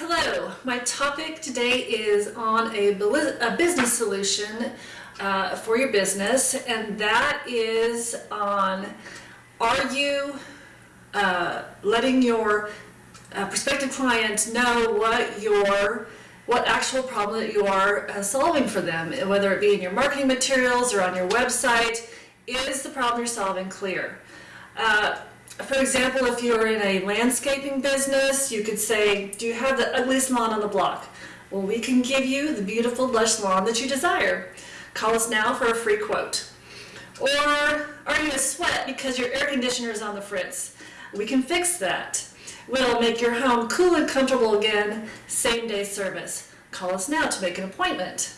Hello, my topic today is on a, a business solution uh, for your business, and that is on are you uh, letting your uh, prospective client know what your what actual problem that you are uh, solving for them, whether it be in your marketing materials or on your website, is the problem you're solving clear? Uh, for example, if you're in a landscaping business, you could say, do you have the ugliest lawn on the block? Well, we can give you the beautiful lush lawn that you desire. Call us now for a free quote. Or are you a sweat because your air conditioner is on the fritz? We can fix that. We'll make your home cool and comfortable again, same day service. Call us now to make an appointment.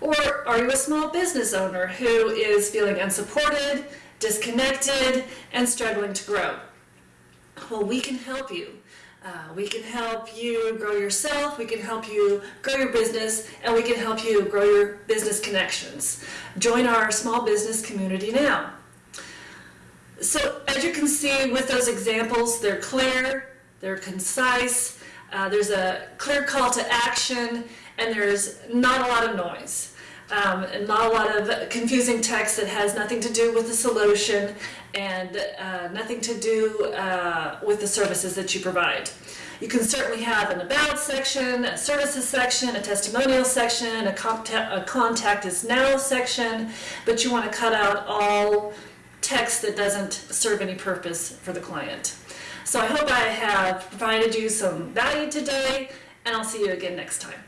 Or are you a small business owner who is feeling unsupported, disconnected, and struggling to grow? Well, we can help you. Uh, we can help you grow yourself, we can help you grow your business, and we can help you grow your business connections. Join our small business community now. So as you can see with those examples, they're clear, they're concise, uh, there's a clear call to action, and there's not a lot of noise. Um, and not a lot of confusing text that has nothing to do with the solution and uh, nothing to do uh, with the services that you provide. You can certainly have an about section, a services section, a testimonial section, a contact, a contact us now section, but you want to cut out all text that doesn't serve any purpose for the client. So I hope I have provided you some value today, and I'll see you again next time.